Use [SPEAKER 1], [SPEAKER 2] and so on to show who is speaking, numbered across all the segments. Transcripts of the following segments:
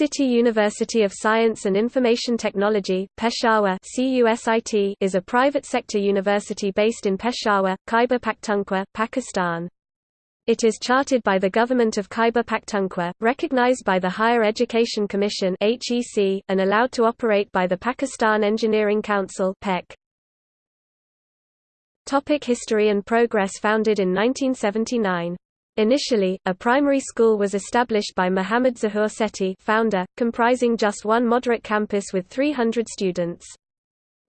[SPEAKER 1] City University of Science and Information Technology Peshawar is a private sector university based in Peshawar, Khyber Pakhtunkhwa, Pakistan. It is chartered by the Government of Khyber Pakhtunkhwa, recognized by the Higher Education Commission and allowed to operate by the Pakistan Engineering Council. Topic History and progress Founded in 1979. Initially, a primary school was established by Muhammad Zahur Sethi founder, comprising just one moderate campus with 300 students.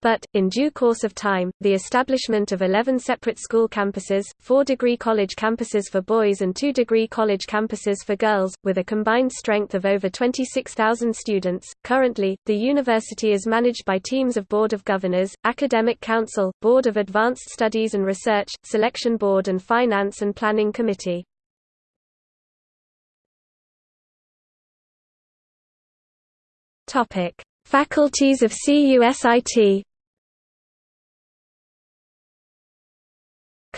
[SPEAKER 1] But, in due course of time, the establishment of 11 separate school campuses, four degree college campuses for boys and two degree college campuses for girls, with a combined strength of over 26,000 students. Currently, the university is managed by teams of Board of Governors, Academic Council, Board of Advanced Studies and Research, Selection Board and Finance and Planning Committee. Topic: Faculties of CUSIT.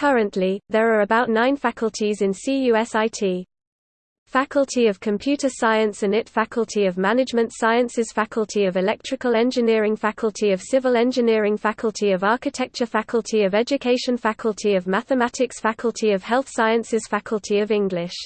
[SPEAKER 1] Currently, there are about nine faculties in CUSIT. Faculty of Computer Science and IT Faculty of Management Sciences Faculty of Electrical Engineering Faculty of Civil Engineering Faculty of Architecture Faculty of Education Faculty of Mathematics Faculty of Health Sciences Faculty of English